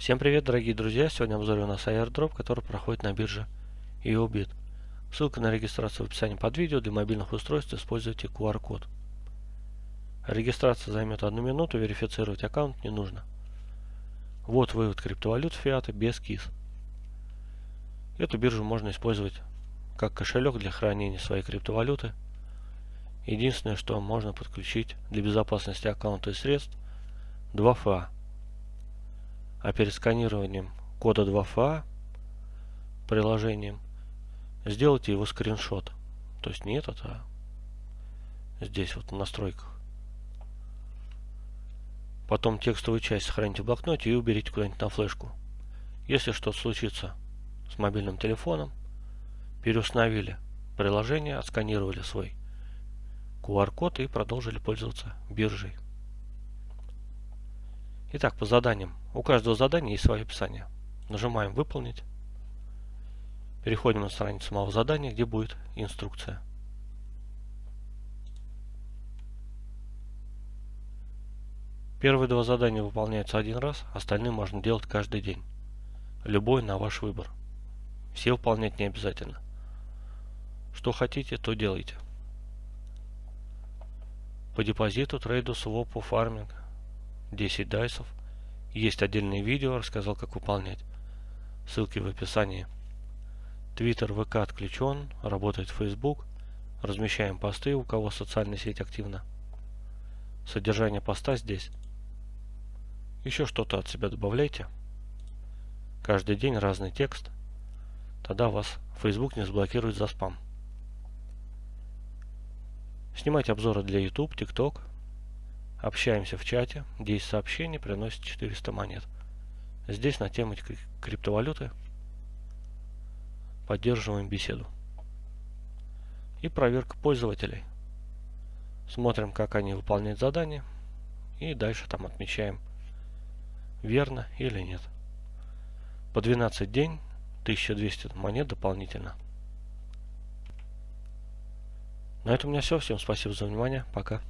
Всем привет, дорогие друзья! Сегодня обзор у нас airdrop, который проходит на бирже EOBIT. Ссылка на регистрацию в описании под видео. Для мобильных устройств используйте QR-код. Регистрация займет одну минуту, верифицировать аккаунт не нужно. Вот вывод криптовалют фиата без КИС. Эту биржу можно использовать как кошелек для хранения своей криптовалюты. Единственное, что можно подключить для безопасности аккаунта и средств 2FA а перед сканированием кода 2FA приложением сделайте его скриншот. То есть не этот, а здесь вот в настройках. Потом текстовую часть сохраните в блокноте и уберите куда-нибудь на флешку. Если что-то случится с мобильным телефоном, переустановили приложение, отсканировали свой QR-код и продолжили пользоваться биржей. Итак, по заданиям. У каждого задания есть свое описание. Нажимаем «Выполнить». Переходим на страницу самого задания, где будет инструкция. Первые два задания выполняются один раз, остальные можно делать каждый день. Любой на ваш выбор. Все выполнять не обязательно. Что хотите, то делайте. По депозиту, трейду, свопу, фарминг 10 дайсов. Есть отдельное видео, рассказал как выполнять. Ссылки в описании. Твиттер, ВК отключен, работает Facebook. Размещаем посты, у кого социальная сеть активна. Содержание поста здесь. Еще что-то от себя добавляйте. Каждый день разный текст. Тогда вас Facebook не заблокирует за спам. Снимайте обзоры для YouTube, TikTok, Общаемся в чате. 10 сообщений приносит 400 монет. Здесь на тему криптовалюты поддерживаем беседу. И проверка пользователей. Смотрим, как они выполняют задание. И дальше там отмечаем, верно или нет. По 12 день 1200 монет дополнительно. На этом у меня все. Всем спасибо за внимание. Пока.